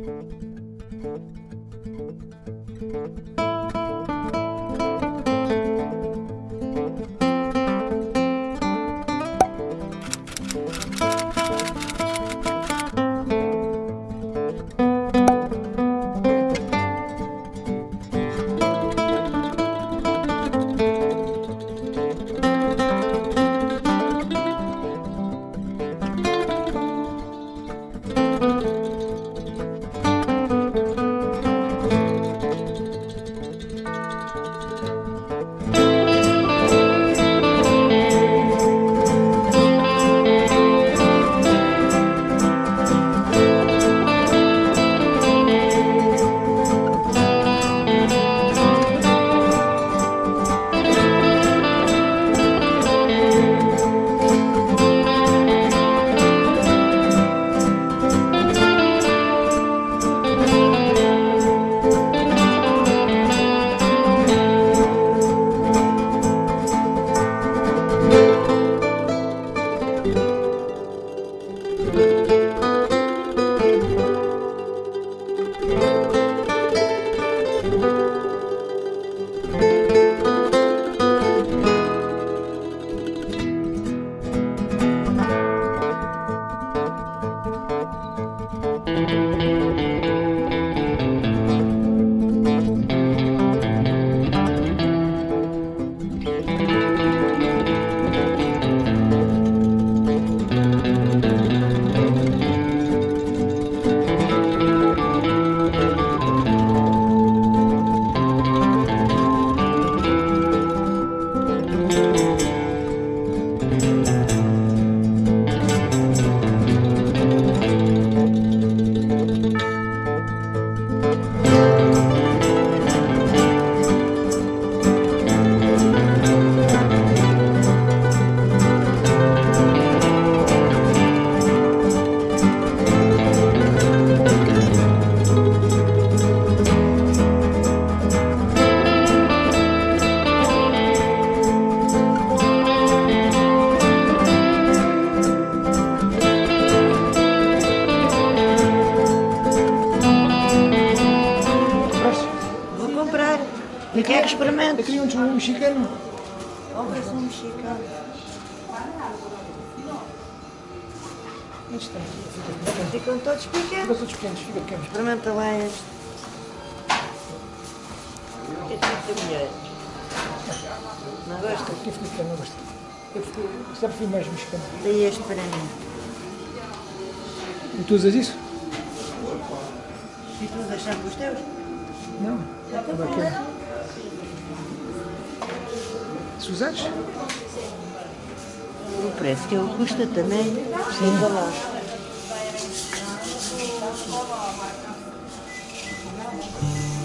Música E quer que experimente? Eu queria um, mexicano. Compras um mexicano. Está? Fica Ficam todos pequenos. todos pequenos, fica pequenos. Experimenta lá este. Este é muito melhor. Não gosta? Aqui fica pequeno, não gosto. Eu fico, só prefiro mais mexicano. Daí este para mim. E tu usas isso? E tu usas sempre os teus? Não. Estava aqui. Сузач? Опрески от кущата, не? Симвала. Thank you.